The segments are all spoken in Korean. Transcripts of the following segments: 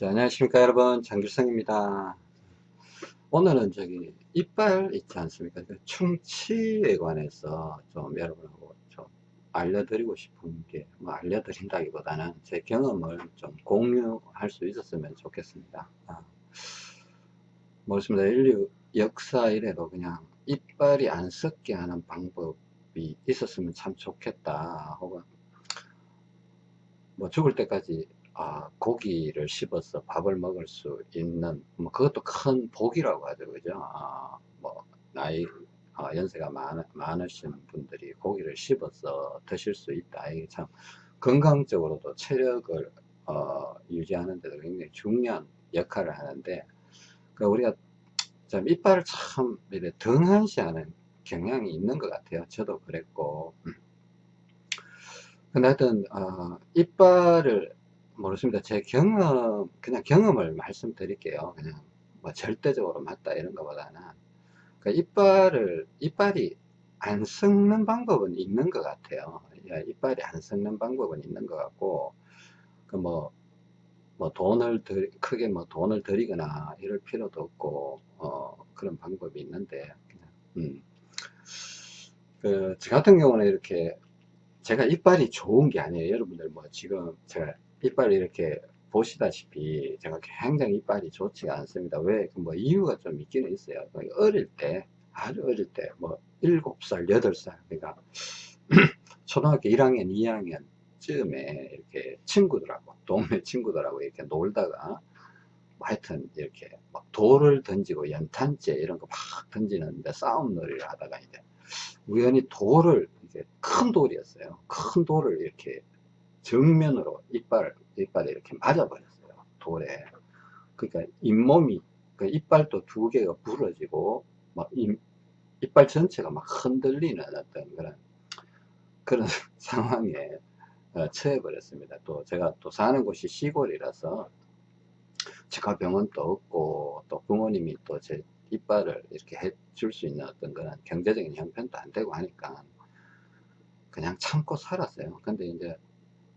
자, 안녕하십니까 여러분. 장길성입니다. 오늘은 저기 이빨 있지 않습니까? 그 충치에 관해서 좀 여러분하고 좀 알려드리고 싶은 게 뭐 알려드린다기보다는 제 경험을 좀 공유할 수 있었으면 좋겠습니다. 아, 뭐습니다? 인류 역사 이래로 그냥 이빨이 안 썩게 하는 방법이 있었으면 참 좋겠다. 혹은 뭐 죽을 때까지 아, 고기를 씹어서 밥을 먹을 수 있는 뭐 그것도 큰 복이라고 하죠. 그죠? 아, 뭐 나이 아, 연세가 많, 많으신 분들이 고기를 씹어서 드실 수 있다. 이게 참 건강적으로도 체력을 어, 유지하는 데도 굉장히 중요한 역할을 하는데 그 우리가 참 이빨을 참 이래 등한시하는 경향이 있는 것 같아요. 저도 그랬고. 근데 하여튼 어, 이빨을 모르겠습니다. 제 경험, 그냥 경험을 말씀드릴게요. 그냥 뭐 절대적으로 맞다 이런 것보다는. 그 이빨을, 이빨이 안 썩는 방법은 있는 것 같아요. 이빨이 안 썩는 방법은 있는 것 같고, 그 뭐, 뭐 돈을 들, 크게 뭐 돈을 들이거나 이럴 필요도 없고, 어, 그런 방법이 있는데, 음. 그, 저 같은 경우는 이렇게, 제가 이빨이 좋은 게 아니에요. 여러분들 뭐 지금 제가 이빨이 이렇게 보시다시피 제가 굉장히 이빨이 좋지가 않습니다. 왜? 그뭐 이유가 좀 있기는 있어요. 그 어릴 때, 아주 어릴 때, 뭐 7살, 8살, 그러니까 초등학교 1학년, 2학년 쯤에 이렇게 친구들하고, 동네 친구들하고 이렇게 놀다가 뭐 하여튼 이렇게 막 돌을 던지고 연탄재 이런 거 막 던지는데 싸움 놀이를 하다가 이제 우연히 돌을 이제 큰 돌이었어요. 큰 돌을 이렇게 정면으로 이빨, 이빨에 이렇게 맞아버렸어요. 돌에. 그러니까 잇몸이, 그 이빨도 두 개가 부러지고, 막 이, 이빨 전체가 막 흔들리는 어떤 그런, 그런 상황에 어, 처해버렸습니다. 또 제가 또 사는 곳이 시골이라서 치과 병원도 없고, 또 부모님이 또 제 이빨을 이렇게 해줄 수 있는 어떤 그런 경제적인 형편도 안 되고 하니까 그냥 참고 살았어요. 근데 이제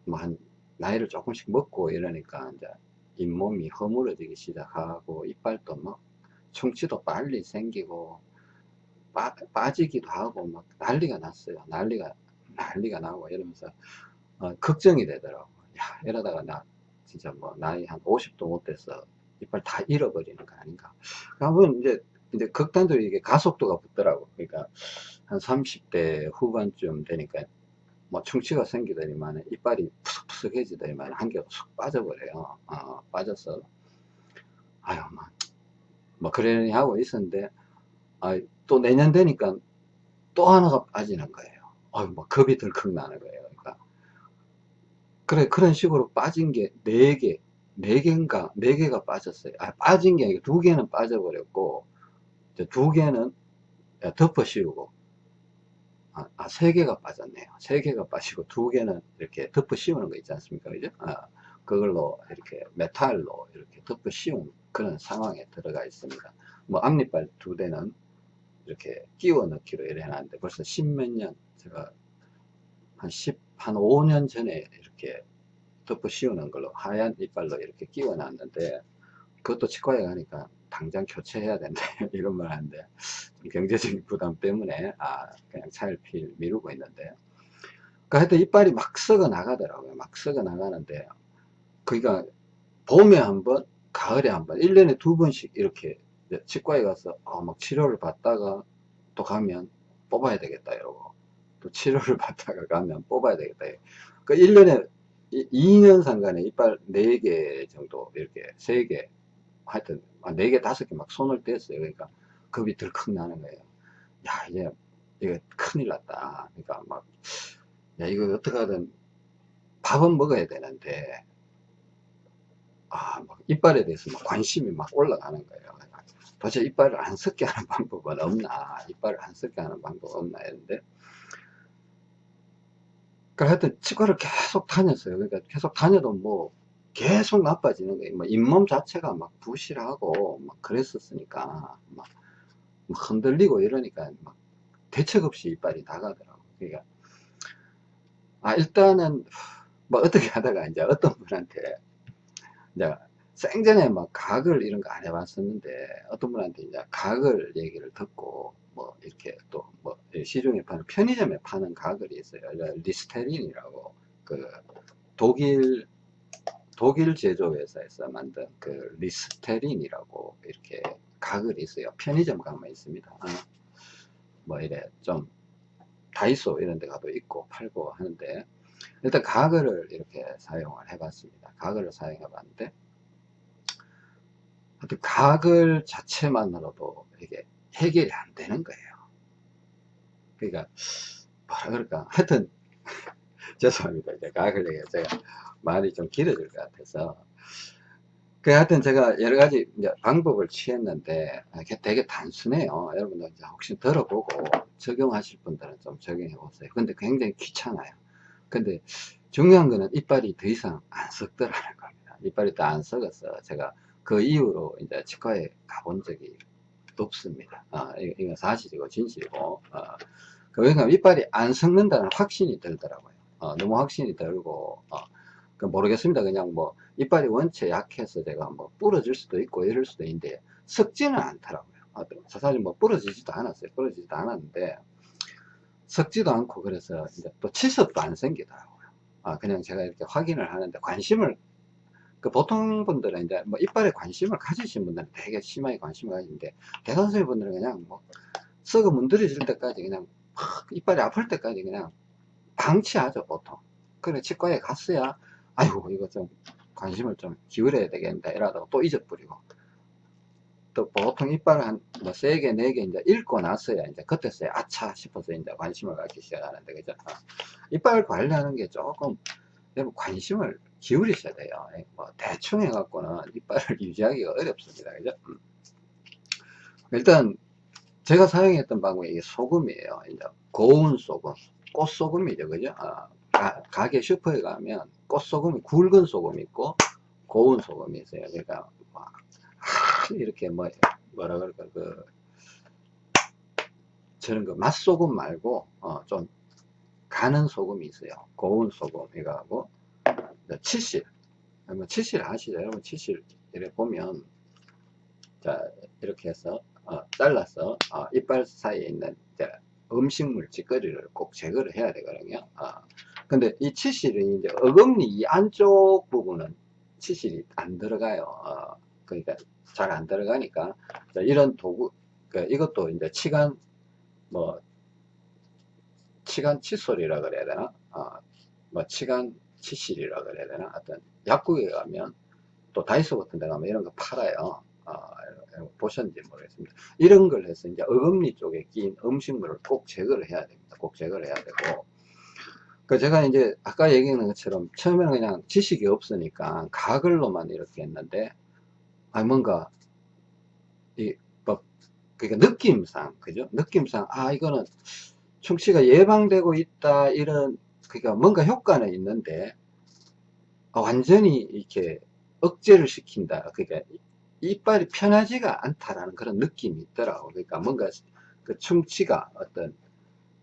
뭐 한 나이를 조금씩 먹고 이러니까 이제 잇몸이 허물어지기 시작하고 이빨도 막 충치도 빨리 생기고 빠, 빠지기도 하고 막 난리가 났어요. 난리가 난리가 나고 이러면서 어, 걱정이 되더라고. 야 이러다가 나 진짜 뭐 나이 한 50도 못 돼서 이빨 다 잃어버리는 거 아닌가. 한번 이제 이제 극단적으로 이게 가속도가 붙더라고. 그러니까 한 30대 후반쯤 되니까 뭐 충치가 생기더니만 이빨이 푸석푸석해지더니만 한 개가 쑥 빠져버려요. 어, 빠져서 아유 뭐, 뭐 그러니 하고 있었는데 아, 또 내년 되니까 또 하나가 빠지는 거예요. 아유 뭐 겁이 덜컥 나는 거예요. 그러니까 그래 그런 식으로 빠진 게 네 개, 네 개인가 네 개가 빠졌어요. 아 빠진 게 아니고 두 개는 빠져버렸고 두 개는 덮어 씌우고 아, 아, 세 개가 빠졌네요. 세 개가 빠지고 두 개는 이렇게 덮어 씌우는 거 있지 않습니까? 그죠? 아, 그걸로 이렇게 메탈로 이렇게 덮어 씌운 그런 상황에 들어가 있습니다. 뭐 앞니빨 두 대는 이렇게 끼워 넣기로 이래 놨는데 벌써 십몇 년, 제가 한 10, 한 5년 전에 이렇게 덮어 씌우는 걸로 하얀 이빨로 이렇게 끼워 놨는데 그것도 치과에 가니까 당장 교체해야 된다 이런 말 하는데 경제적인 부담 때문에 아 그냥 차일피일 미루고 있는데. 그 하여튼 이빨이 막 썩어 나가더라고요. 막 썩어 나가는데 그러니까 봄에 한번 가을에 한번 1년에 두 번씩 이렇게 치과에 가서 어, 막 치료를 받다가 또 가면 뽑아야 되겠다 이러고 또 치료를 받다가 가면 뽑아야 되겠다. 그 1년에 2년 상간에 이빨 4개 정도 이렇게 3개 하여튼 4개 5개 막 손을 뗐어요. 그러니까 겁이 덜컥 나는 거예요. 야 이제 이거 큰일 났다. 그러니까 막 야 이거 어떻게든 밥은 먹어야 되는데 아막 이빨에 대해서 막 관심이 막 올라가는 거예요. 도대체 이빨을 안 썩게 하는 방법은 없나? 이빨을 안 썩게 하는 방법 없나? 했는데. 그러니까 하여튼 치과를 계속 다녔어요. 그러니까 계속 다녀도 뭐 계속 나빠지는 거예요. 뭐 잇몸 자체가 막 부실하고 막 그랬었으니까 막 흔들리고 이러니까 막 대책 없이 이빨이 나가더라고. 그러니까 아 일단은 뭐 어떻게 하다가 이제 어떤 분한테 이제 생전에 뭐 가글 이런 거 안 해봤었는데 어떤 분한테 이제 가글 얘기를 듣고 뭐 이렇게 또 뭐 시중에 파는 편의점에 파는 가글이 있어요. 리스테린이라고 그 독일 독일 제조회사에서 만든 그 리스테린이라고 이렇게 가글이 있어요. 편의점 가면 있습니다. 어? 뭐 이래 좀 다이소 이런 데 가도 있고 팔고 하는데 일단 가글을 이렇게 사용을 해봤습니다. 가글을 사용해 봤는데 가글 자체만으로도 이게 해결이 안 되는 거예요. 그러니까 뭐라 그럴까 하여튼 죄송합니다. 이제 가글 얘기 제가 말이 좀 길어질 것 같아서 그 하여튼 제가 여러 가지 방법을 취했는데 되게 단순해요. 여러분들 이제 혹시 들어보고 적용하실 분들은 좀 적용해 보세요. 근데 굉장히 귀찮아요. 근데 중요한 거는 이빨이 더 이상 안 썩더라는 겁니다. 이빨이 더 안 썩어서 제가 그 이후로 이제 치과에 가본 적이 없습니다. 아, 이건 사실이고 진실이고. 어, 그러니까 이빨이 안 썩는다는 확신이 들더라고요. 어, 너무 확신이 들고, 어, 그 모르겠습니다. 그냥 뭐, 이빨이 원체 약해서 제가 뭐 부러질 수도 있고 이럴 수도 있는데, 썩지는 않더라고요. 어, 사실 뭐 부러지지도 않았어요. 부러지지도 않았는데, 썩지도 않고 그래서 이제 또 치석도 안 생기더라고요. 아, 그냥 제가 이렇게 확인을 하는데 관심을 그 보통 분들은 이제 뭐 이빨에 관심을 가지신 분들은 되게 심하게 관심을 가지는데 대다수의 분들은 그냥 뭐 썩어 문드러질 때까지 그냥 막 이빨이 아플 때까지 그냥 방치하죠 보통. 그래 치과에 갔어야 아이고 이거 좀 관심을 좀 기울여야 되겠다 이러다가 또 잊어버리고. 또 보통 이빨을 한뭐 3개 4개 이제 읽고 나서야 이제 그때서야 아차 싶어서 이제 관심을 갖기 시작하는데 그죠? 어. 이빨 관리하는 게 조금 관심을 기울이셔야 돼요. 예, 뭐 대충 해갖고는 이빨을 유지하기가 어렵습니다. 그죠? 음. 일단 제가 사용했던 방법이 소금이에요. 이제 고운 소금 꽃소금이죠. 그죠? 아, 가, 게 슈퍼에 가면 꽃소금이 굵은 소금이 있고 고운 소금이 있어요. 그러니까 막 이렇게 뭐 뭐라 그럴까 그 저는 그 맛소금 말고 어, 좀 가는 소금이 있어요. 고운 소금 이거하고 치실 뭐 치실 아시죠? 여러분 치실 이렇게 보면 자 이렇게 해서 어, 잘라서 어, 이빨 사이에 있는 음식물 찌꺼리를 꼭 제거를 해야 되거든요. 어, 근데 이 치실은 이제 어금니 이 안쪽 부분은 치실이 안 들어가요. 어, 그러니까 잘 안 들어가니까. 이런 도구 그 이것도 이제 치간 뭐 치간 칫솔이라 그래야 되나? 어, 뭐 치간 치실이라 그래야 되나? 하여튼 약국에 가면 또 다이소 같은 데 가면 이런 거 팔아요. 어, 보셨는지 모르겠습니다. 이런 걸 해서 이제 어금니 쪽에 낀 음식물을 꼭 제거를 해야 됩니다. 꼭 제거를 해야 되고. 그 제가 이제 아까 얘기한 것처럼 처음에는 그냥 지식이 없으니까 가글로만 이렇게 했는데 아 뭔가 이 뭐 그러니까 느낌상 그죠? 느낌상 아 이거는 충치가 예방되고 있다 이런 그러니까 뭔가 효과는 있는데 완전히 이렇게 억제를 시킨다. 그러니까 이빨이 편하지가 않다라는 그런 느낌이 있더라고. 그러니까 뭔가 그 충치가 어떤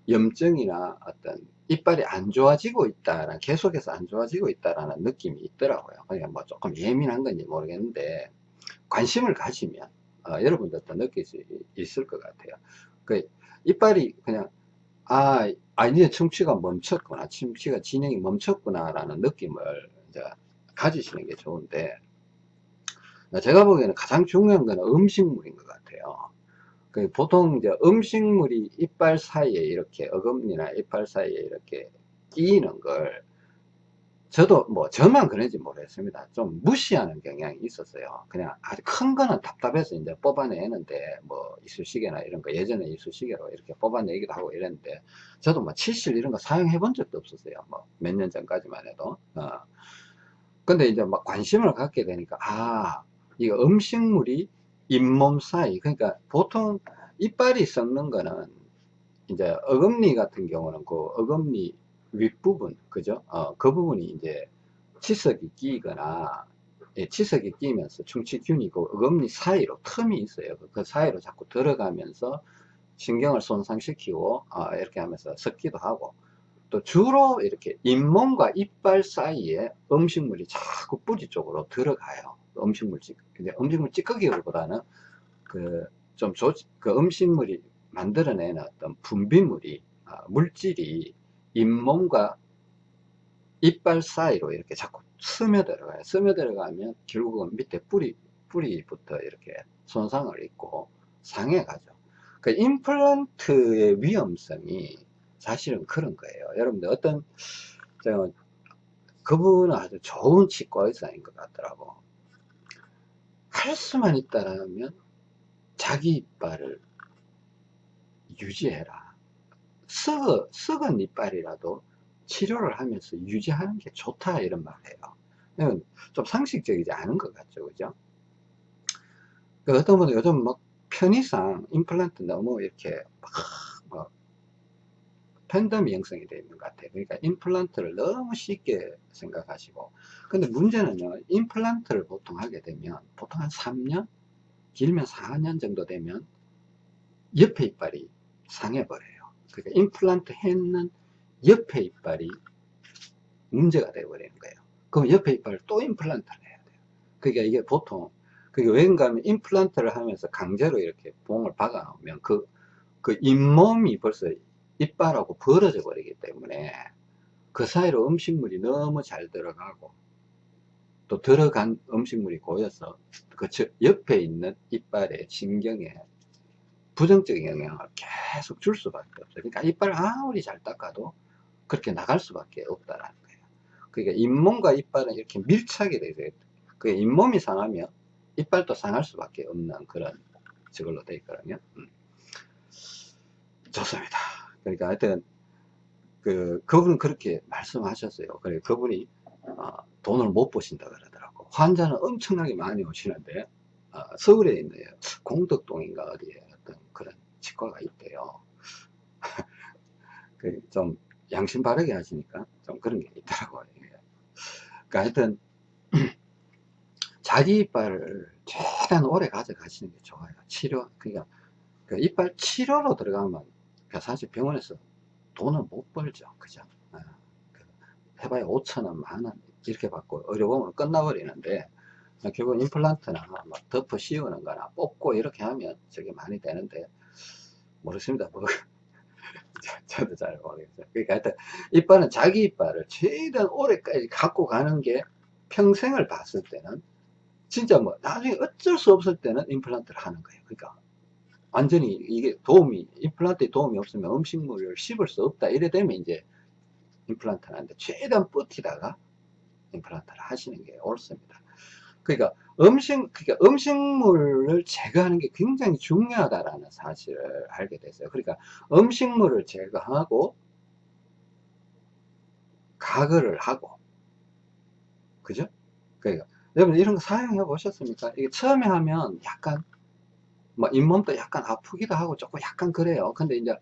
염증이나 어떤 이빨이 안 좋아지고 있다라는 계속해서 안 좋아지고 있다라는 느낌이 있더라고요. 그러니까 뭐 조금 예민한 건지 모르겠는데 관심을 가지면 어, 여러분들도 느낄 수 있을 것 같아요. 그 이빨이 그냥 아, 아, 이제 충치가 멈췄구나. 충치가 진행이 멈췄구나. 라는 느낌을 이제 가지시는 게 좋은데, 제가 보기에는 가장 중요한 거는 음식물인 것 같아요. 그 보통 이제 음식물이 이빨 사이에 이렇게 어금니나 이빨 사이에 이렇게 끼이는 걸 저도 뭐 저만 그런지 모르겠습니다. 좀 무시하는 경향이 있었어요. 그냥 아주 큰 거는 답답해서 이제 뽑아내는데 뭐 이쑤시개나 이런 거 예전에 이쑤시개로 이렇게 뽑아내기도 하고 이랬는데 저도 뭐 치실 이런 거 사용해 본 적도 없었어요. 뭐 몇 년 전까지만 해도. 어. 근데 이제 막 관심을 갖게 되니까 아 이거 음식물이 잇몸 사이 그러니까 보통 이빨이 썩는 거는 이제 어금니 같은 경우는 그 어금니 윗부분 그죠? 어, 그 부분이 이제 치석이 끼거나 예, 치석이 끼면서 충치균이 그 어금니 사이로 틈이 있어요. 그, 그 사이로 자꾸 들어가면서 신경을 손상시키고 어, 이렇게 하면서 섞기도 하고. 또 주로 이렇게 잇몸과 이빨 사이에 음식물이 자꾸 뿌리 쪽으로 들어가요. 음식물 찌, 근데 음식물 찌꺼기보다는 그, 좀 조, 그 음식물이 만들어내는 어떤 분비물이, 아, 물질이 잇몸과 이빨 사이로 이렇게 자꾸 스며들어가요. 스며들어가면 결국은 밑에 뿌리, 뿌리부터 이렇게 손상을 입고 상해가죠. 그 임플란트의 위험성이 사실은 그런 거예요. 여러분들 어떤, 그분은 아주 좋은 치과 의사인 것 같더라고. 할 수만 있다라면 자기 이빨을 유지해라. 썩어, 썩은 이빨이라도 치료를 하면서 유지하는 게 좋다 이런 말이에요. 좀 상식적이지 않은 것 같죠, 그죠? 그 어떤 분은 요즘 막 편의상 임플란트 너무 이렇게 막, 막 팬덤이 형성이 되어 있는 것 같아요. 그러니까 임플란트를 너무 쉽게 생각하시고 근데 문제는요 임플란트를 보통 하게 되면 보통 한 3년 길면 4년 정도 되면 옆에 이빨이 상해버려요. 그러니까 임플란트 했는 옆에 이빨이 문제가 되어버리는 거예요. 그럼 옆에 이빨을 또 임플란트를 해야 돼요. 그러니까 이게 보통, 그게 왠가 하면 임플란트를 하면서 강제로 이렇게 봉을 박아 놓으면 그, 그 잇몸이 벌써 이빨하고 벌어져 버리기 때문에 그 사이로 음식물이 너무 잘 들어가고 또 들어간 음식물이 고여서 그 옆에 있는 이빨의 신경에 부정적인 영향을 계속 줄 수밖에 없어요. 그러니까 이빨 아무리 잘 닦아도 그렇게 나갈 수밖에 없다라는 거예요. 그러니까 잇몸과 이빨은 이렇게 밀착이 되죠. 그 잇몸이 상하면 이빨도 상할 수밖에 없는 그런 저걸로 되어 있거든요. 음. 좋습니다. 그러니까 하여튼 그 그분은 그렇게 말씀하셨어요. 그래 그분이 어, 돈을 못 버신다 그러더라고. 환자는 엄청나게 많이 오시는데 어, 서울에 있는 공덕동인가 어디에 어떤 그런 치과가 있대요. 그좀 양심 바르게 하시니까 좀 그런 게 있더라고요. 그러니까 하여튼 자기 이빨을 최대한 오래 가져가시는 게 좋아요. 치료, 그러니까 그 이빨 치료로 들어가면 사실 병원에서 돈을 못 벌죠. 그죠? 아, 그 해봐야 5천원, 만원 이렇게 받고 의료보험으로 끝나버리는데 결국 임플란트나 막 덮어 씌우는 거나 뽑고 이렇게 하면 저게 많이 되는데 모르겠습니다. 뭐 저도 잘 모르겠어요. 그러니까 하여튼 이빨은 자기 이빨을 최대한 오래까지 갖고 가는 게 평생을 봤을 때는 진짜 뭐 나중에 어쩔 수 없을 때는 임플란트를 하는 거예요. 그러니까 완전히 이게 도움이 임플란트에 도움이 없으면 음식물을 씹을 수 없다 이래 되면 이제 임플란트를 하는데 최대한 버티다가 임플란트를 하시는 게 옳습니다. 그러니까 음식, 그러니까 음식물을 제거하는 게 굉장히 중요하다라는 사실을 알게 됐어요. 그러니까 음식물을 제거하고 가글을 하고 그죠? 그러니까 여러분 이런 거 사용해 보셨습니까? 이게 처음에 하면 약간 뭐 잇몸도 약간 아프기도 하고 조금 약간 그래요. 근데 이제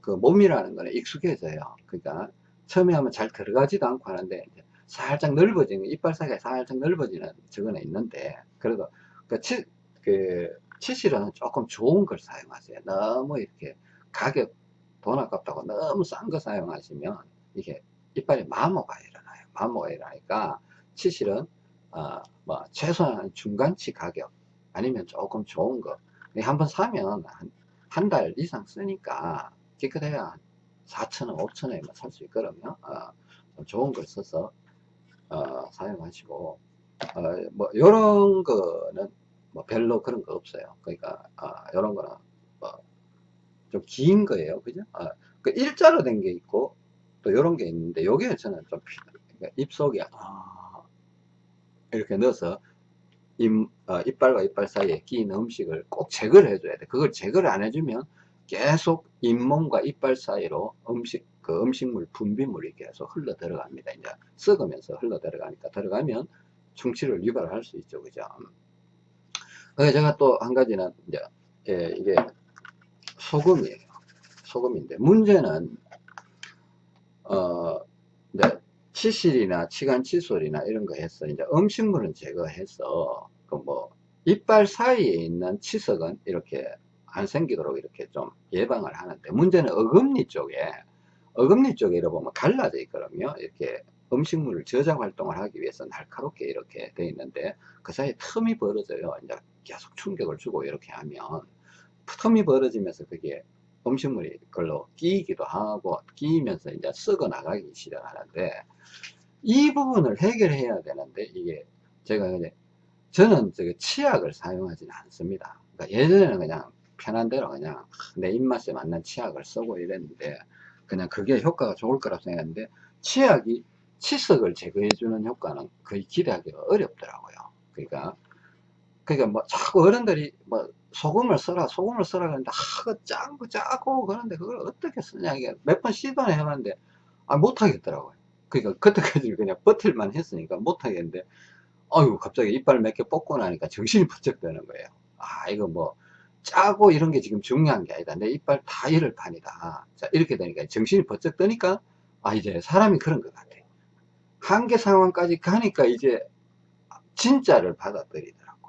그 몸이라는 거는 익숙해져요. 그러니까 처음에 하면 잘 들어가지도 않고 하는데 살짝 넓어지는 이빨 사이가 살짝 넓어지는 저거는 있는데 그래도 그, 치, 그 치실은 조금 좋은 걸 사용하세요 너무 이렇게 가격 돈 아깝다고 너무 싼 거 사용하시면 이게 이빨에 마모가 일어나요 마모가 일어나니까 치실은 어, 뭐 최소한 중간치 가격 아니면 조금 좋은 거. 한번 사면 한 달 이상 쓰니까 깨끗해야 4천원 5천원에 살수 있거든요. 어, 좋은 걸 써서 어, 사용하시고. 어, 뭐 요런 거는 뭐 별로 그런 거 없어요. 그러니까 아, 요런 거는 뭐 좀 긴 거예요. 그죠? 아, 그 일자로 된 게 있고 또 요런 게 있는데 요게 저는 좀 그러니까 입속에 아, 이렇게 넣어서 입, 어, 이빨과 이빨 사이에 끼인 음식을 꼭 제거를 해줘야 돼 그걸 제거를 안 해주면 계속 잇몸과 이빨 사이로 음식 그 음식물 분비물이 계속 흘러 들어갑니다. 이제 썩으면서 흘러 들어가니까 들어가면 충치를 유발할 수 있죠. 그죠? 그래서 제가 또 한 가지는 이제 예, 이게 소금이에요. 소금인데 문제는 어 이제 치실이나 치간 칫솔이나 이런 거 해서 이제 음식물은 제거해서 그 뭐 이빨 사이에 있는 치석은 이렇게 안 생기도록 이렇게 좀 예방을 하는데 문제는 어금니 쪽에 어금니 쪽에 이렇게 보면 갈라져 있거든요. 이렇게 음식물을 저장 활동을 하기 위해서 날카롭게 이렇게 돼 있는데 그 사이에 틈이 벌어져요. 이제 계속 충격을 주고 이렇게 하면 틈이 벌어지면서 그게 음식물이 그걸로 끼이기도 하고 끼이면서 이제 썩어 나가기 시작하는데 이 부분을 해결해야 되는데 이게 제가 이제 저는 저기 치약을 사용하지는 않습니다. 그러니까 예전에는 그냥 편한 대로 그냥 내 입맛에 맞는 치약을 쓰고 이랬는데 그냥 그게 효과가 좋을 거라고 생각했는데 치약이 치석을 제거해 주는 효과는 거의 기대하기가 어렵더라고요. 그러니까 그러니까 뭐 자꾸 어른들이 뭐 소금을 써라 소금을 써라 그러는데 아, 그 짜고 짜고 그러는데 그걸 어떻게 쓰냐 이게 몇 번 시도는 해봤는데 아 못하겠더라고요. 그러니까 그때까지 그냥 버틸만 했으니까 못하겠는데 어유 갑자기 이빨 몇 개 뽑고 나니까 정신이 번쩍 드는 거예요. 아 이거 뭐 짜고 이런 게 지금 중요한 게 아니다. 내 이빨 다 잃을 판이다. 자 이렇게 되니까 정신이 번쩍 드니까 아 이제 사람이 그런 것 같아. 한계 상황까지 가니까 이제 진짜를 받아들이더라고.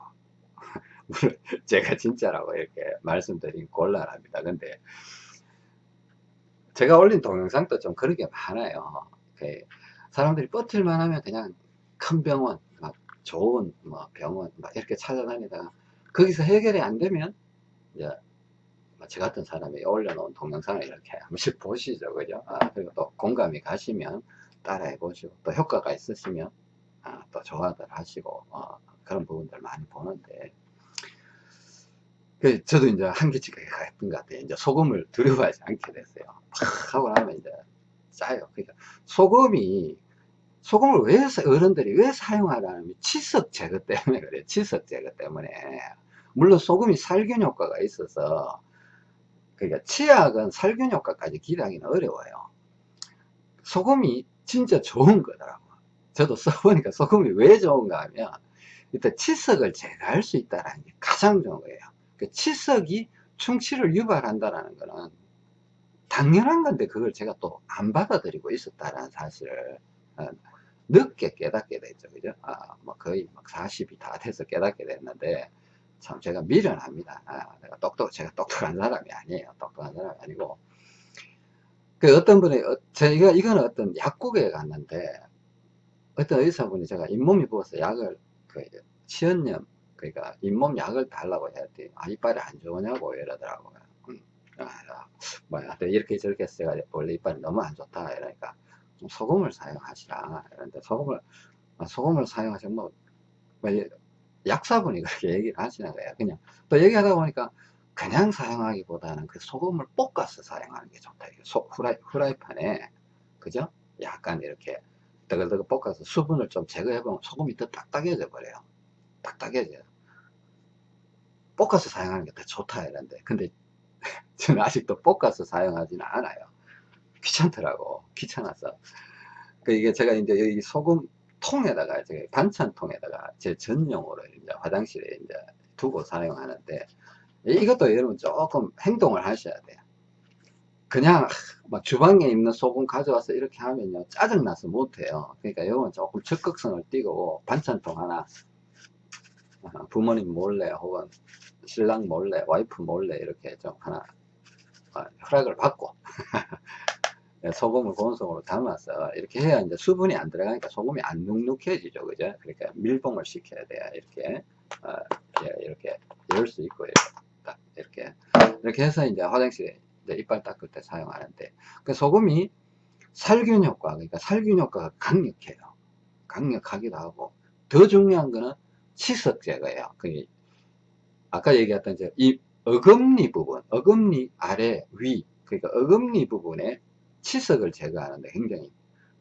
물론 제가 진짜라고 이렇게 말씀드린 곤란합니다. 근데 제가 올린 동영상도 좀 그런 게 많아요. 그 사람들이 버틸만 하면 그냥 큰 병원, 막 좋은 뭐 병원 막 이렇게 찾아다니다가 거기서 해결이 안 되면 이제 뭐저 같은 사람이 올려놓은 동영상을 이렇게 한 번씩 보시죠. 그죠? 아, 그리고 또 공감이 가시면 따라해 보시고 또 효과가 있으시면 아, 또 좋아들 하시고 어, 그런 부분들 많이 보는데 그 저도 이제 한계치가 갔던 것 같아요. 이제 소금을 두려워하지 않게 됐어요. 팍 하고 나면 이제 짜요. 그러니까 소금이 소금을 왜 어른들이 왜 사용하라면 치석 제거 때문에 그래. 치석 제거 때문에. 물론 소금이 살균 효과가 있어서 그러니까 치약은 살균 효과까지 기대하기는 어려워요. 소금이 진짜 좋은 거더라고. 저도 써보니까 소금이 왜 좋은가 하면 일단 치석을 제거할 수 있다는 게 가장 좋은 거예요. 그 치석이 충치를 유발한다는 거는 당연한 건데 그걸 제가 또 안 받아들이고 있었다는 사실을 어, 늦게 깨닫게 됐죠. 그죠? 아, 뭐 거의 막 40이 다 돼서 깨닫게 됐는데, 참 제가 미련합니다. 아, 내가 똑똑, 제가 똑똑한 사람이 아니에요. 똑똑한 사람이 아니고. 그 어떤 분이, 어, 제가, 이거는 어떤 약국에 갔는데, 어떤 의사분이 제가 잇몸이 부어서 약을, 그, 치연염, 그러니까 잇몸 약을 달라고 했더니, 아, 이빨이 안 좋으냐고 이러더라고요. 음, 아, 뭐야, 이렇게 저렇게 해서 원래 이빨이 너무 안 좋다. 이러니까, 소금을 사용하시라. 그런데 소금을, 아, 소금을 사용하시면 뭐, 뭐 약사분이 그렇게 얘기를 하시는 거예요. 그냥 또 얘기하다 보니까 그냥 사용하기보다는 그 소금을 볶아서 사용하는 게 좋다. 소, 후라이, 후라이팬에, 그죠? 약간 이렇게 뜨글뜨글 볶아서 수분을 좀 제거해보면 소금이 더 딱딱해져 버려요. 딱딱해져요. 볶아서 사용하는 게 더 좋다 이런데 근데 저는 아직도 볶아서 사용하지는 않아요. 귀찮더라고. 귀찮아서. 그 이게 제가 이제 여기 소금 통에다가 제 반찬통에다가 제 전용으로 이제 화장실에 이제 두고 사용하는데 이것도 여러분 조금 행동을 하셔야 돼요. 그냥 막 주방에 있는 소금 가져와서 이렇게 하면요 짜증나서 못해요. 그러니까 이건 조금 적극성을 띠고 반찬통 하나 어, 부모님 몰래 혹은 신랑 몰래 와이프 몰래 이렇게 좀 하나 어, 허락을 받고 예, 소금을 고온속으로 담아서 이렇게 해야 이제 수분이 안 들어가니까 소금이 안 눅눅해지죠. 그죠? 그러니까 밀봉을 시켜야 돼요. 이렇게, 어, 이렇게 열 수 있고, 이렇게, 딱, 이렇게. 이렇게 해서 이제 화장실에 이제 이빨 닦을 때 사용하는데, 그 소금이 살균 효과, 그러니까 살균 효과가 강력해요. 강력하기도 하고, 더 중요한 거는 치석 제거예요. 그, 아까 얘기했던 이제 이 어금니 부분, 어금니 아래 위, 그러니까 어금니 부분에 치석을 제거하는데 굉장히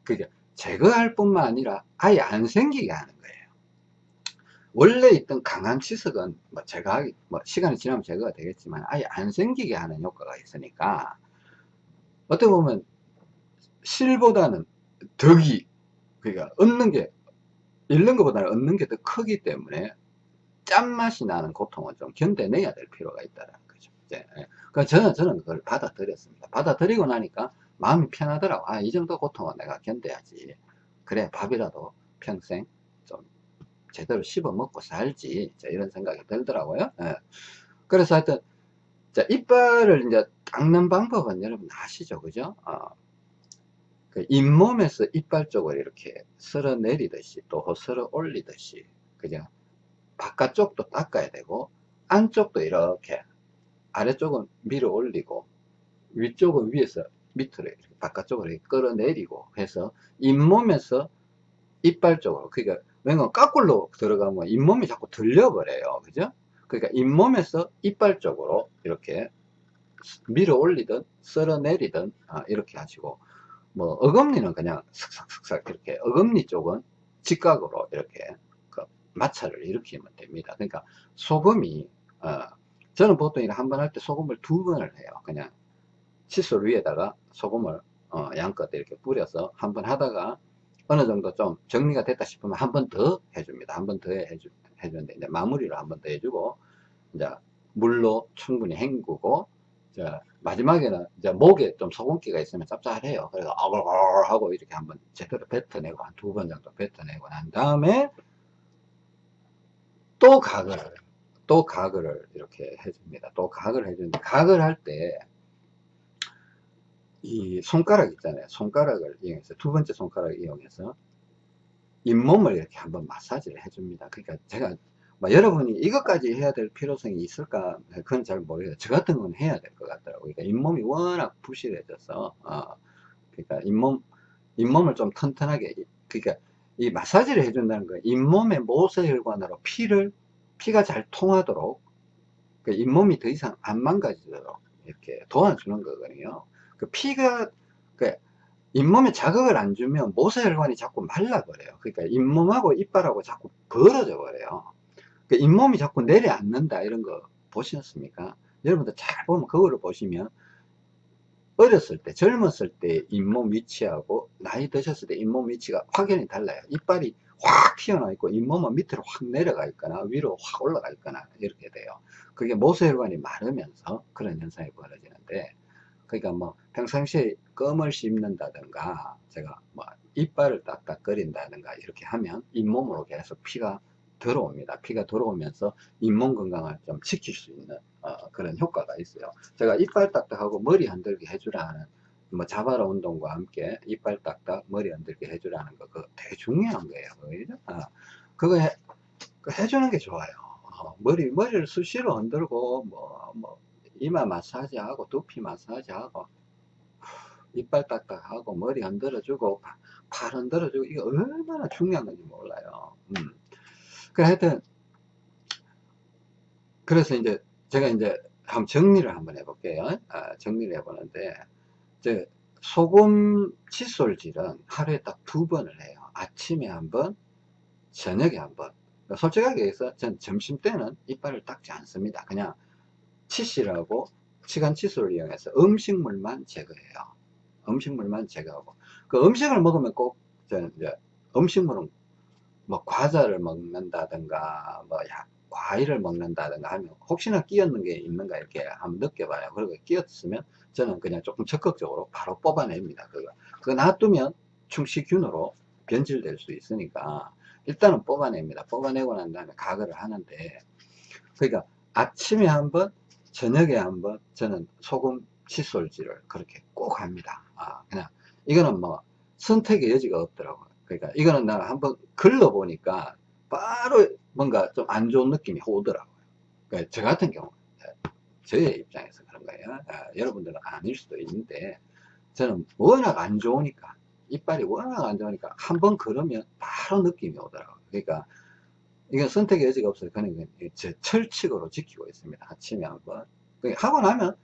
그게 제거할 뿐만 아니라 아예 안 생기게 하는 거예요. 원래 있던 강한 치석은 뭐 제거하기 뭐 시간이 지나면 제거가 되겠지만 아예 안 생기게 하는 효과가 있으니까 어떻게 보면 실보다는 덕이 그러니까 얻는 게 잃는 것보다는 얻는 게 더 크기 때문에 짠맛이 나는 고통을 좀 견뎌내야 될 필요가 있다는 거죠. 이제, 그러니까 저는 저는 그걸 받아들였습니다. 받아들이고 나니까 마음이 편하더라고. 아, 이 정도 고통은 내가 견뎌야지. 그래, 밥이라도 평생 좀 제대로 씹어 먹고 살지. 이런 생각이 들더라고요. 예. 그래서 하여튼, 자, 이빨을 이제 닦는 방법은 여러분 아시죠? 그죠? 어, 그 잇몸에서 이빨 쪽을 이렇게 쓸어 내리듯이 또 쓸어 올리듯이 그죠 바깥쪽도 닦아야 되고 안쪽도 이렇게 아래쪽은 밀어 올리고 위쪽은 위에서 밑으로 바깥쪽으로 끌어내리고 해서 잇몸에서 이빨 쪽으로 그러니까 왜냐면 거꾸로 들어가면 잇몸이 자꾸 들려버려요. 그죠? 그러니까 잇몸에서 이빨 쪽으로 이렇게 밀어 올리든 쓸어 내리든 아, 이렇게 하시고 뭐 어금니는 그냥 슥싹슥싹 이렇게 어금니 쪽은 직각으로 이렇게 그 마찰을 일으키면 됩니다. 그러니까 소금이 어, 저는 보통 이렇게 한번 할 때 소금을 두 번을 해요. 그냥 칫솔 위에다가 소금을 어, 양껏 이렇게 뿌려서 한 번 하다가 어느 정도 좀 정리가 됐다 싶으면 한 번 더 해줍니다. 한 번 더 해주, 해주는데 이제 마무리를 한 번 더 해주고 이제 물로 충분히 헹구고 자 마지막에는 이제 목에 좀 소금기가 있으면 짭짤해요. 그래서 아글아글 하고 이렇게 한번 제대로 뱉어내고 한 두 번 정도 뱉어내고 난 다음에 또 가글을 또 가글을 이렇게 해줍니다. 또 가글을 해주는데 가글 할때 이 손가락 있잖아요. 손가락을 이용해서 두 번째 손가락을 이용해서 잇몸을 이렇게 한번 마사지를 해줍니다. 그러니까 제가 뭐 여러분이 이것까지 해야 될 필요성이 있을까 그건 잘 모르겠어요. 저 같은 건 해야 될 것 같더라고요. 그러니까 잇몸이 워낙 부실해져서 어, 그러니까 잇몸 잇몸을 좀 튼튼하게 그러니까 이 마사지를 해준다는 거 잇몸의 모세혈관으로 피를 피가 잘 통하도록 그 잇몸이 더 이상 안 망가지도록 이렇게 도와주는 거거든요. 그 피가 그 잇몸에 자극을 안 주면 모세혈관이 자꾸 말라버려요. 그러니까 잇몸하고 이빨하고 자꾸 벌어져 버려요. 그 잇몸이 자꾸 내려앉는다 이런 거 보셨습니까? 여러분들 잘 보면 그거를 보시면 어렸을 때 젊었을 때 잇몸 위치하고 나이 드셨을 때 잇몸 위치가 확연히 달라요. 이빨이 확 튀어나와 있고 잇몸은 밑으로 확 내려가 있거나 위로 확 올라가 있거나 이렇게 돼요. 그게 모세혈관이 마르면서 그런 현상이 벌어지는데 그러니까 뭐 평상시에 껌을 씹는다든가 제가 뭐 이빨을 딱딱거린다든가 이렇게 하면 잇몸으로 계속 피가 들어옵니다. 피가 들어오면서 잇몸 건강을 좀 지킬 수 있는 어, 그런 효과가 있어요. 제가 이빨 딱딱하고 머리 흔들게 해주라는 뭐 자바라 운동과 함께 이빨 딱딱 머리 흔들게 해주라는 거 그거 되게 중요한 거예요. 그죠? 어, 그거 해, 해주는 게 좋아요. 어, 머리 머리를 수시로 흔들고 뭐, 뭐 이마 마사지하고 두피 마사지하고 이빨 딱딱하고 머리 흔들어주고 팔 흔들어주고 이게 얼마나 중요한 건지 몰라요. 음. 그래 하여튼 그래서 이제 제가 이제 한번 정리를 한번 해볼게요. 아, 정리를 해보는데 이제 소금 칫솔질은 하루에 딱 두 번을 해요. 아침에 한번 저녁에 한번. 솔직하게 해서 전 점심 때는 이빨을 닦지 않습니다. 그냥 치실하고 시간 칫솔을 이용해서 음식물만 제거해요. 음식물만 제거하고 그 음식을 먹으면 꼭 이제 음식물은 뭐 과자를 먹는다든가 뭐 야, 과일을 먹는다든가 하면 혹시나 끼었는 게 있는가 이렇게 한번 느껴봐요. 그리고 끼었으면 저는 그냥 조금 적극적으로 바로 뽑아냅니다. 그거 그거 놔두면 충치균으로 변질될 수 있으니까 일단은 뽑아냅니다. 뽑아내고 난 다음에 가글을 하는데 그러니까 아침에 한번 저녁에 한번 저는 소금 칫솔질을 그렇게 꼭 합니다. 아, 그냥 이거는 뭐 선택의 여지가 없더라고요. 그러니까 이거는 내가 한번 걸러 보니까 바로 뭔가 좀 안 좋은 느낌이 오더라고요. 그러니까 저 같은 경우 저의 입장에서 그런 거예요. 아, 여러분들은 아닐 수도 있는데 저는 워낙 안 좋으니까 이빨이 워낙 안 좋으니까 한번 걸으면 바로 느낌이 오더라고요. 그러니까 이건 선택의 여지가 없어요. 그냥 제 철칙으로 지키고 있습니다. 아침에 한 번. 하고 나면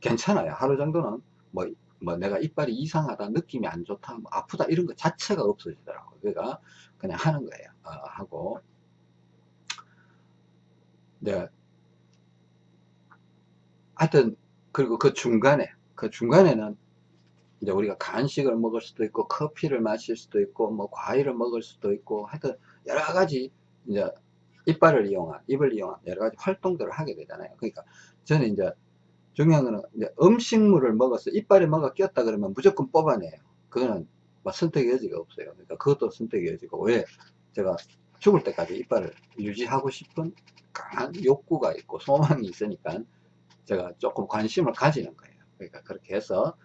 괜찮아요. 하루 정도는 뭐, 뭐 내가 이빨이 이상하다, 느낌이 안 좋다, 뭐 아프다 이런 거 자체가 없어지더라고요. 그러니까 그냥 하는 거예요. 어, 하고. 네. 하여튼, 그리고 그 중간에, 그 중간에는 이제 우리가 간식을 먹을 수도 있고, 커피를 마실 수도 있고, 뭐 과일을 먹을 수도 있고, 하여튼 여러 가지 이제 이빨을 이용한, 입을 이용한 여러 가지 활동들을 하게 되잖아요. 그러니까 저는 이제 중요한 거는 이제 음식물을 먹어서 이빨에 뭐가 꼈다 그러면 무조건 뽑아내요. 그거는 뭐 선택의 여지가 없어요. 그러니까 그것도 선택의 여지고 왜 제가 죽을 때까지 이빨을 유지하고 싶은 강한 욕구가 있고 소망이 있으니까 제가 조금 관심을 가지는 거예요. 그러니까 그렇게 해서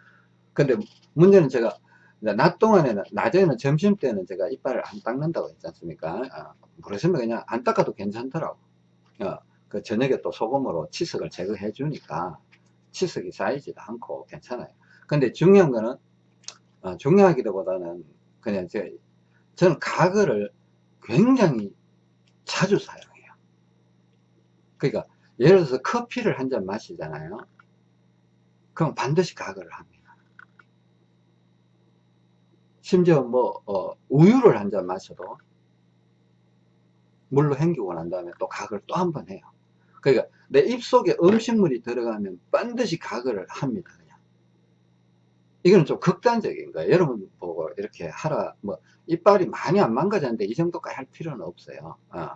근데 문제는 제가 낮 동안에는, 낮에는 점심 때는 제가 이빨을 안 닦는다고 했지 않습니까? 어, 모르겠습니다. 그냥 안 닦아도 괜찮더라고. 어, 그 저녁에 또 소금으로 치석을 제거해 주니까 치석이 쌓이지도 않고 괜찮아요. 근데 중요한 거는, 어, 중요하기도 보다는 그냥 제, 저는 가글을 굉장히 자주 사용해요. 그러니까 예를 들어서 커피를 한 잔 마시잖아요. 그럼 반드시 가글을 합니다. 심지어 뭐 어, 우유를 한 잔 마셔도 물로 헹기고 난 다음에 또 가글 또 한 번 해요. 그러니까 내 입속에 음식물이 들어가면 반드시 가글을 합니다. 그냥. 이거는 좀 극단적인 거예요. 여러분 보고 이렇게 하라 뭐 이빨이 많이 안 망가졌는데 이 정도까지 할 필요는 없어요. 어.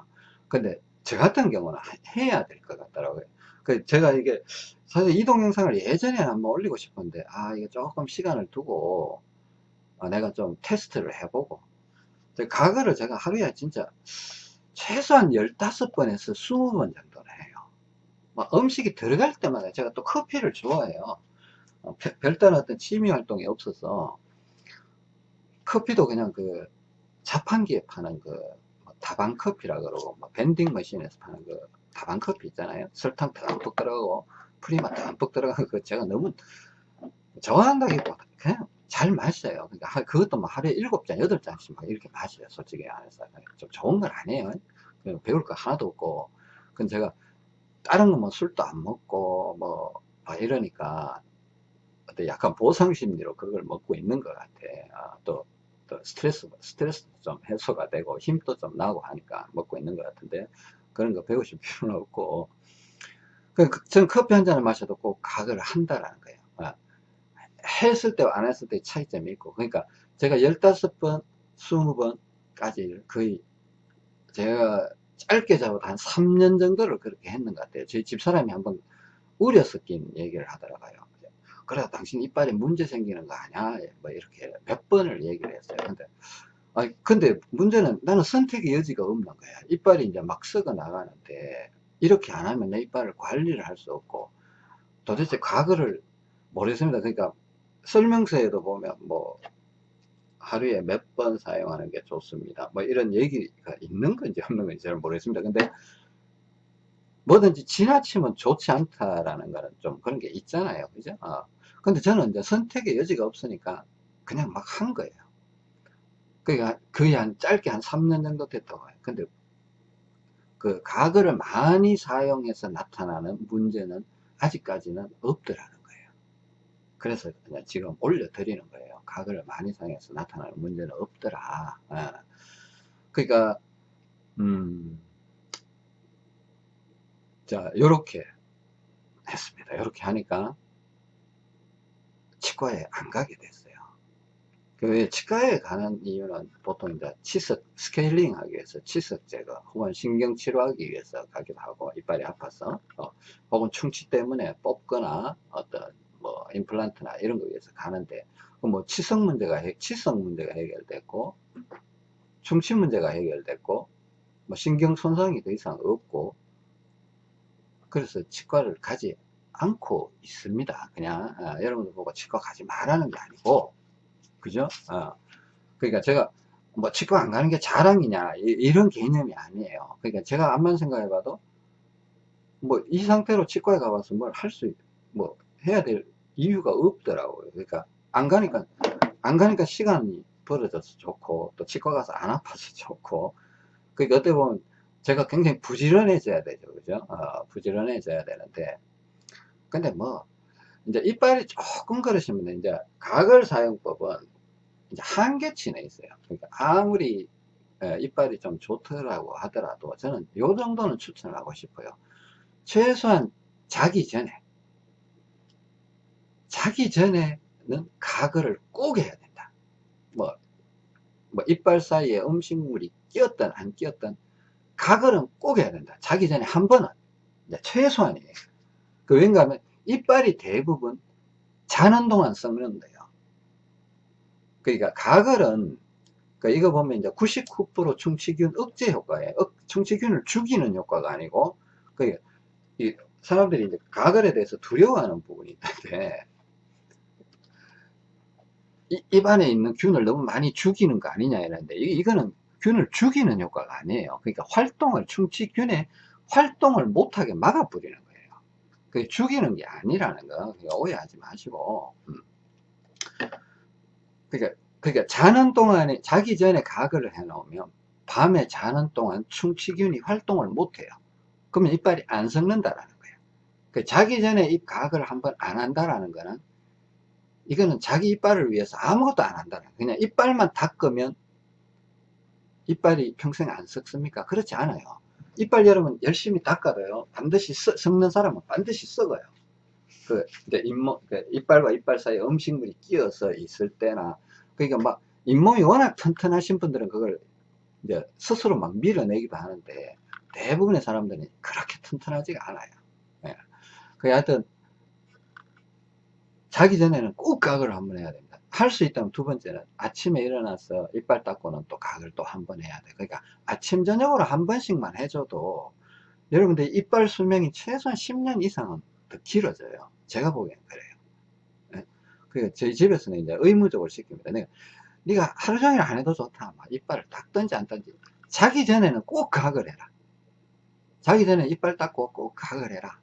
근데 저 같은 경우는 해야 될 것 같더라고요. 그 제가 이게 사실 이 동 영상을 예전에 한번 올리고 싶은데 아 이게 조금 시간을 두고 어, 내가 좀 테스트를 해보고 가글을 제가 하루에 진짜 최소한 15번에서 20번 정도는 해요. 막 음식이 들어갈 때마다 제가 또 커피를 좋아해요. 어, 별다른 어떤 취미 활동이 없어서 커피도 그냥 그 자판기에 파는 그 다방 커피라 그러고 뭐 밴딩 머신에서 파는 그 다방 커피 있잖아요. 설탕 듬뿍 들어가고 프리맛 듬뿍 들어가고 그 제가 너무 좋아한다기보다 그냥 잘 마셔요. 그러니까 그것도 뭐 하루에 7잔, 8잔씩 막 이렇게 마셔요. 솔직히 안해서. 좀 좋은 건 아니에요. 배울 거 하나도 없고. 근데 제가 다른 거 뭐 술도 안 먹고 뭐 이러니까 약간 보상 심리로 그걸 먹고 있는 것 같아. 아, 또, 또 스트레스, 스트레스도 좀 해소가 되고 힘도 좀 나고 하니까 먹고 있는 것 같은데 그런 거 배우실 필요는 없고. 그, 그, 전 커피 한 잔을 마셔도 꼭 각을 한다라는 거예요. 아, 했을 때와 안 했을 때 차이점이 있고. 그러니까 제가 15번, 20번까지 거의 제가 짧게 잡아도 한 3년 정도를 그렇게 했는 것 같아요. 저희 집사람이 한번 우려 섞인 얘기를 하더라고요. 그래 당신 이빨에 문제 생기는 거 아니야 뭐 이렇게 몇 번을 얘기를 했어요 근데 아 근데 문제는 나는 선택의 여지가 없는 거야 이빨이 이제 막 썩어 나가는데 이렇게 안 하면 내 이빨을 관리를 할 수 없고 도대체 과거를 모르겠습니다 그러니까 설명서에도 보면 뭐 하루에 몇 번 사용하는 게 좋습니다 뭐 이런 얘기가 있는 건지 없는 건지 잘 모르겠습니다 근데 뭐든지 지나치면 좋지 않다라는 거는 좀 그런 게 있잖아요 그죠 어. 근데 저는 이제 선택의 여지가 없으니까 그냥 막 한 거예요. 그러니까 거의 한 짧게 한 3년 정도 됐다고 해요. 근데 그 가글을 많이 사용해서 나타나는 문제는 아직까지는 없더라는 거예요. 그래서 그냥 지금 올려드리는 거예요. 가글을 많이 사용해서 나타나는 문제는 없더라. 아. 그러니까 음, 자, 요렇게 했습니다. 요렇게 하니까 치과에 안 가게 됐어요. 그 치과에 가는 이유는 보통 이제 치석 스케일링 하기 위해서 치석 제거 혹은 신경 치료하기 위해서 가기도 하고 이빨이 아파서 어, 혹은 충치 때문에 뽑거나 어떤 뭐 임플란트나 이런 거 위해서 가는데 뭐 치석 문제가 치석 문제가 해결됐고 충치 문제가 해결됐고 뭐 신경 손상이 더 이상 없고 그래서 치과를 가지 않고 있습니다. 그냥 어, 여러분들 보고 치과 가지 말라는 게 아니고 그죠? 어, 그러니까 제가 뭐 치과 안 가는 게 자랑이냐 이, 런 개념이 아니에요. 그러니까 제가 암만 생각해 봐도 뭐 이 상태로 치과에 가봐서 뭘 할 수 뭐 해야 될 이유가 없더라고요. 그러니까 안 가니까 안 가니까 시간이 벌어져서 좋고 또 치과 가서 안 아파서 좋고 그러니까 어떻게 보면 제가 굉장히 부지런해져야 되죠. 그죠? 어, 부지런해져야 되는데 근데 뭐 이제 이빨이 조금 그러시면 이제 가글 사용법은 이제 한계치에 있어요. 그러니까 아무리 예, 이빨이 좀 좋더라고 하더라도 저는 요 정도는 추천하고 싶어요. 최소한 자기 전에 자기 전에 는 가글을 꼭 해야 된다. 뭐, 뭐 이빨 사이에 음식물이 끼었든 안 끼었든 가글은 꼭 해야 된다. 자기 전에 한 번은 최소한이에요. 그 왠가 하면 이빨이 대부분 자는 동안 썩는 거예요. 그러니까 가글은 그러니까 이거 보면 이제 99% 충치균 억제 효과예요. 충치균을 죽이는 효과가 아니고 그러니까 이 사람들이 이제 가글에 대해서 두려워하는 부분이 있는데 이- 입 안에 있는 균을 너무 많이 죽이는 거 아니냐 이랬는데 이- 이거는 균을 죽이는 효과가 아니에요. 그러니까 활동을 충치균의 활동을 못하게 막아버리는 거예요. 그 죽이는 게 아니라는 거 그러니까 오해하지 마시고. 음. 그러니까 그러니까 자는 동안에 자기 전에 가글을 해 놓으면 밤에 자는 동안 충치균이 활동을 못해요. 그러면 이빨이 안 썩는다라는 거예요. 그 자기 전에 입 가글을 한번 안 한다라는 거는 이거는 자기 이빨을 위해서 아무것도 안 한다는. 그냥 이빨만 닦으면 이빨이 평생 안 썩습니까? 그렇지 않아요. 이빨 여러분 열심히 닦아도요 반드시 썩- 썩는 사람은 반드시 썩어요. 그 이제 잇몸 그 이빨과 이빨 사이에 음식물이 끼어서 있을 때나 그러니까 막 잇몸이 워낙 튼튼하신 분들은 그걸 이제 스스로 막 밀어내기도 하는데 대부분의 사람들은 그렇게 튼튼하지가 않아요. 예. 그 하여튼 자기 전에는 꼭 가글을 한번 해야 됩니다. 할 수 있다면 두 번째는 아침에 일어나서 이빨 닦고는 또 가글 또한 번 해야 돼. 그러니까 아침 저녁으로 한 번씩만 해줘도 여러분들 이빨 수명이 최소한 10년 이상은 더 길어져요. 제가 보기엔 그래요. 예. 그러니까 저희 집에서는 이제 의무적으로 시킵니다. 내가 네가 하루 종일 안 해도 좋다. 막 이빨을 닦든지 안 닦든지 자기 전에는 꼭 가글 해라. 자기 전에 이빨 닦고 꼭 가글 해라.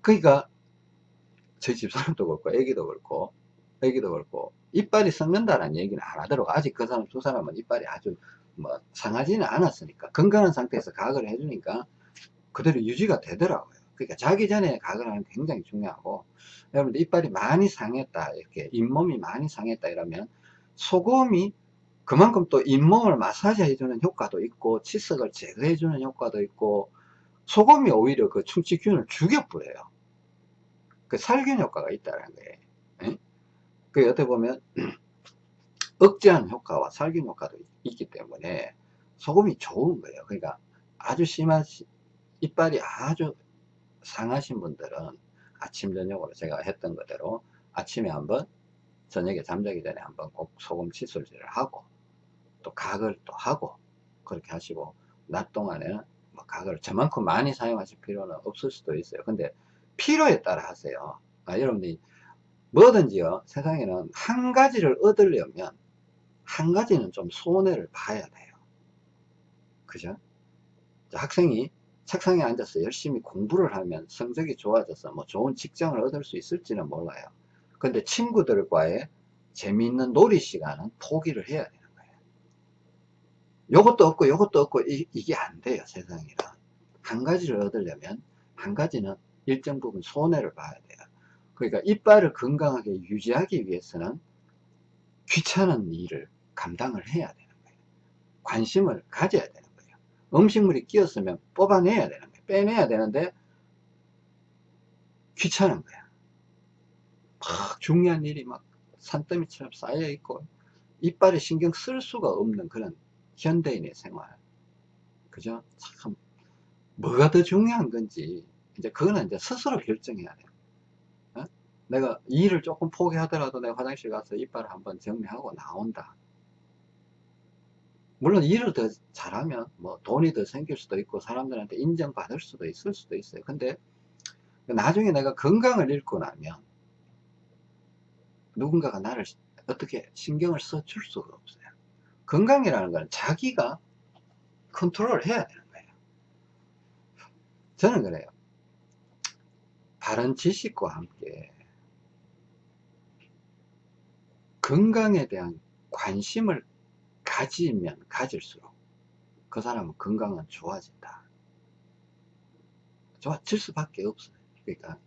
그러니까 저희 집 사람도 그렇고 애기도 그렇고 애기도 그렇고 이빨이 썩는다라는 얘기는 안 하더라고 아직 그 사람 두 사람은 이빨이 아주 뭐 상하지는 않았으니까. 건강한 상태에서 가글을 해주니까 그대로 유지가 되더라고요. 그러니까 자기 전에 가글을 하는 게 굉장히 중요하고 여러분들 이빨이 많이 상했다 이렇게 잇몸이 많이 상했다 이러면 소금이 그만큼 또 잇몸을 마사지 해주는 효과도 있고 치석을 제거해 주는 효과도 있고 소금이 오히려 그 충치균을 죽여버려요 그 살균 효과가 있다는 거예요. 예? 그 어떻게 보면 억제하는 효과와 살균 효과도 있기 때문에 소금이 좋은 거예요. 그러니까 아주 심한 시- 이빨이 아주 상하신 분들은 아침 저녁으로 제가 했던 그대로 아침에 한번 저녁에 잠자기 전에 한번 꼭 소금 칫솔질을 하고 또 각을 또 하고 그렇게 하시고 낮 동안에는 뭐 각을 저만큼 많이 사용하실 필요는 없을 수도 있어요. 근데 필요에 따라 하세요. 아, 여러분들이 뭐든지요, 세상에는 한 가지를 얻으려면 한 가지는 좀 손해를 봐야 돼요. 그죠? 자, 학생이 책상에 앉아서 열심히 공부를 하면 성적이 좋아져서 뭐 좋은 직장을 얻을 수 있을지는 몰라요. 근데 친구들과의 재미있는 놀이 시간은 포기를 해야 되는 거예요. 요것도 없고 요것도 없고 이, 이게 안 돼요, 세상이란. 한 가지를 얻으려면 한 가지는 일정 부분 손해를 봐야 돼요. 그러니까 이빨을 건강하게 유지하기 위해서는 귀찮은 일을 감당을 해야 되는 거예요. 관심을 가져야 되는 거예요. 음식물이 끼었으면 뽑아내야 되는 거예요. 빼내야 되는데 귀찮은 거야. 막 중요한 일이 막 산더미처럼 쌓여 있고 이빨에 신경 쓸 수가 없는 그런 현대인의 생활. 그죠? 참 뭐가 더 중요한 건지 이제 그거는 이제 스스로 결정해야 돼요. 어? 내가 일을 조금 포기하더라도 내가 화장실 가서 이빨을 한번 정리하고 나온다. 물론 일을 더 잘하면 뭐 돈이 더 생길 수도 있고 사람들한테 인정받을 수도 있을 수도 있어요. 근데 나중에 내가 건강을 잃고 나면 누군가가 나를 어떻게 신경을 써줄 수가 없어요. 건강이라는 건 자기가 컨트롤 해야 되는 거예요. 저는 그래요. 바른 지식과 함께 건강에 대한 관심을 가지면 가질수록 그 사람은 건강은 좋아진다. 좋아질 수밖에 없어요. 그러니까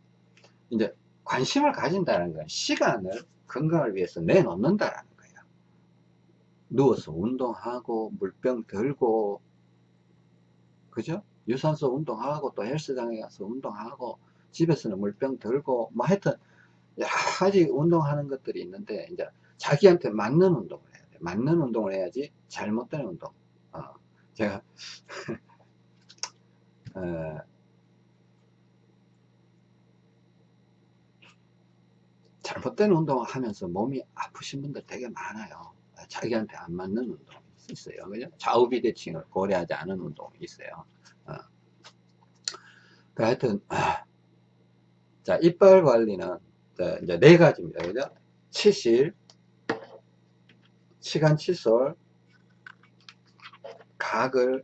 이제 관심을 가진다는 건 시간을 건강을 위해서 내놓는다라는 거예요. 누워서 운동하고 물병 들고 그죠? 유산소 운동하고 또 헬스장에 가서 운동하고 집에서는 물병 들고 뭐 하여튼 여러 가지 운동하는 것들이 있는데 이제 자기한테 맞는 운동을 해야 돼. 맞는 운동을 해야지 잘못된 운동. 어, 제가 어, 잘못된 운동을 하면서 몸이 아프신 분들 되게 많아요. 자기한테 안 맞는 운동이 있어요. 그죠? 좌우비대칭을 고려하지 않은 운동이 있어요. 어. 그 하여튼, 아, 자, 이빨 관리는 이제 네 가지입니다. 그죠? 치실, 시간 칫솔, 가글,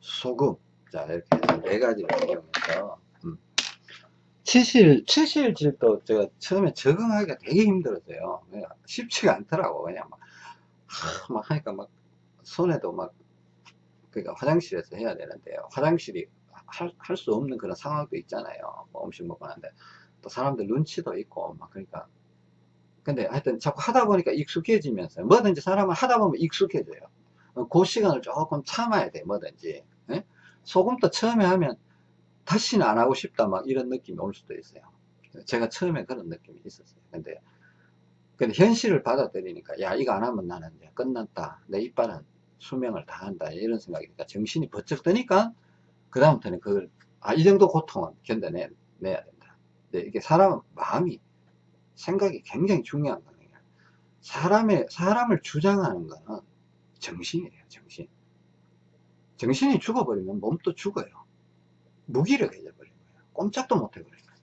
소금. 자, 이렇게 해서 네 가지를 이용해서. 음. 치실, 치실 질도 제가 처음에 적응하기가 되게 힘들었어요. 쉽지가 않더라고. 그냥 막, 하, 막 하니까 막, 손에도 막, 그러니까 화장실에서 해야 되는데요. 화장실이 할, 할수 없는 그런 상황도 있잖아요. 뭐 음식 먹고 나는데. 또 사람들 눈치도 있고, 막, 그러니까. 근데 하여튼 자꾸 하다 보니까 익숙해지면서, 뭐든지 사람은 하다 보면 익숙해져요. 그 시간을 조금 참아야 돼, 뭐든지. 예? 소금도 처음에 하면 다시는 안 하고 싶다, 막 이런 느낌이 올 수도 있어요. 제가 처음에 그런 느낌이 있었어요. 근데, 근데 현실을 받아들이니까, 야, 이거 안 하면 나는 끝났다. 내 이빨은 수명을 다한다. 이런 생각이니까 정신이 번쩍 드니까, 그 다음부터는 그걸, 아, 이 정도 고통은 견뎌내야 된다. 근데 이게 사람은 마음이, 생각이 굉장히 중요한 거예요. 사람의, 사람을 주장하는 거는 정신이에요, 정신. 정신이 죽어버리면 몸도 죽어요. 무기력해져 버린 거예요. 꼼짝도 못 해버린 거예요.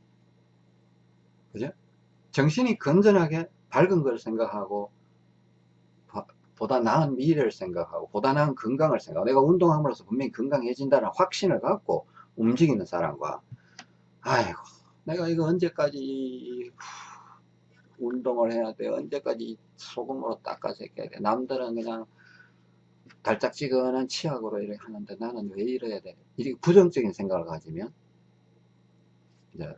그죠? 정신이 건전하게 밝은 걸 생각하고, 보다 나은 미래를 생각하고, 보다 나은 건강을 생각하고, 내가 운동함으로써 분명히 건강해진다는 확신을 갖고 움직이는 사람과, 아이고, 내가 이거 언제까지 운동을 해야 돼? 언제까지 소금으로 닦아서 해야 돼? 남들은 그냥 달짝지근한 치약으로 이렇게 하는데 나는 왜 이래야 돼? 이렇게 부정적인 생각을 가지면 이제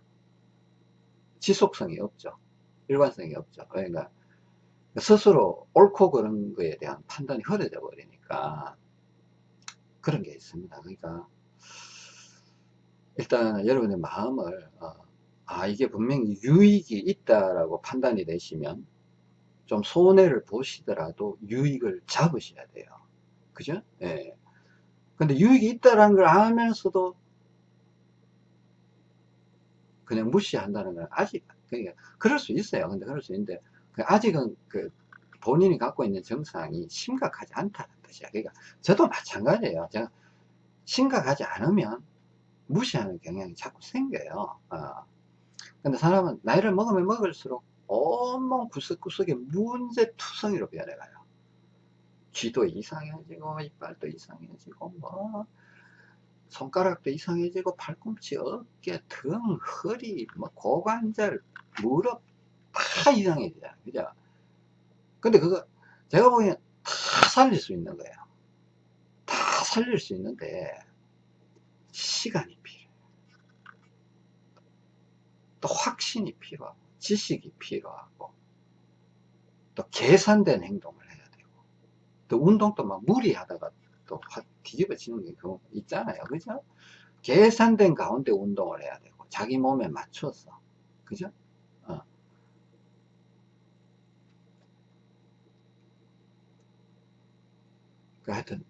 지속성이 없죠. 일관성이 없죠. 그러니까 스스로 옳고 그른 거에 대한 판단이 흐려져 버리니까 그런 게 있습니다. 그러니까 일단 여러분의 마음을 어, 아 이게 분명히 유익이 있다라고 판단이 되시면 좀 손해를 보시더라도 유익을 잡으셔야 돼요. 그죠? 예. 근데 유익이 있다는 걸 알면서도 그냥 무시한다는 건 아직, 그러니까 그럴 수 있어요. 근데 그럴 수 있는데, 그 아직은 그 본인이 갖고 있는 정상이 심각하지 않다는 뜻이야. 그러니까 저도 마찬가지예요. 제가 심각하지 않으면 무시하는 경향이 자꾸 생겨요. 어. 근데 사람은 나이를 먹으면 먹을수록 온몸 구석구석에 문제투성이로 변해가요. 귀도 이상해지고 이빨도 이상해지고 뭐 손가락도 이상해지고 팔꿈치, 어깨, 등, 허리, 뭐 고관절, 무릎 다 이상해져요. 그죠? 근데 그거 제가 보기엔 다 살릴 수 있는 거예요. 다 살릴 수 있는데 시간이 필요해요. 또 확신이 필요하고 지식이 필요하고 또 계산된 행동을 또 운동도 막 무리하다가 또 뒤집어지는 게 있잖아요. 그죠? 계산된 가운데 운동을 해야 되고, 자기 몸에 맞춰서. 그죠? 어. 그 하여튼,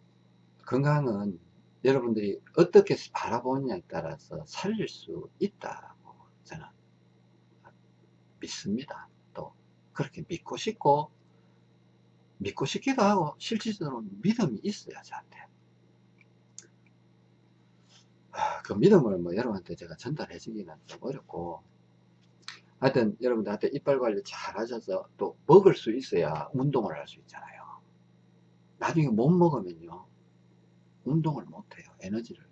건강은 여러분들이 어떻게 바라보느냐에 따라서 살릴 수 있다고 저는 믿습니다. 또, 그렇게 믿고 싶고, 믿고 싶기도 하고 실질적으로 믿음이 있어야 저한테 그 믿음을 뭐 여러분한테 제가 전달해 주기는 좀 어렵고 하여튼 여러분들한테 이빨 관리 잘 하셔서 또 먹을 수 있어야 운동을 할 수 있잖아요 나중에 못 먹으면요 운동을 못해요 에너지를.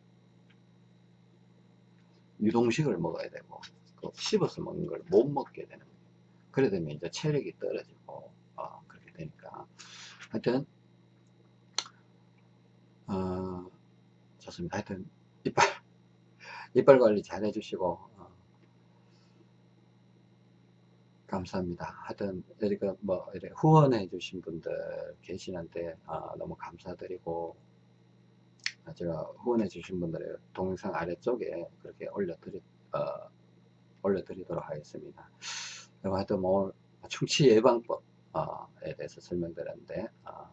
유동식을 먹어야 되고 그 씹어서 먹는 걸 못 먹게 되는 거예요. 그래 되면 이제 체력이 떨어지고 어, 그렇게 되니까. 하여튼 어, 좋습니다. 하여튼 이빨 이빨 관리 잘 해주시고 어, 감사합니다. 하여튼 이렇게 뭐 이렇게 후원해 주신 분들 계시는데 어, 너무 감사드리고 제가 후원해 주신 분들의 동영상 아래쪽에 그렇게 올려드리 어, 올려드리도록 하겠습니다. 하여튼 뭐 충치 예방법 에 대해서 설명드렸는데 어,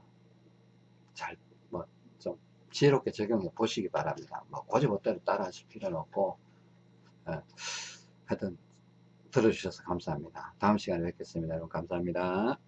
잘뭐 좀 지혜롭게 적용해 보시기 바랍니다. 뭐 고지 못대로 따라 하실 필요는 없고 어, 하여튼 들어주셔서 감사합니다. 다음 시간에 뵙겠습니다. 여러분 감사합니다.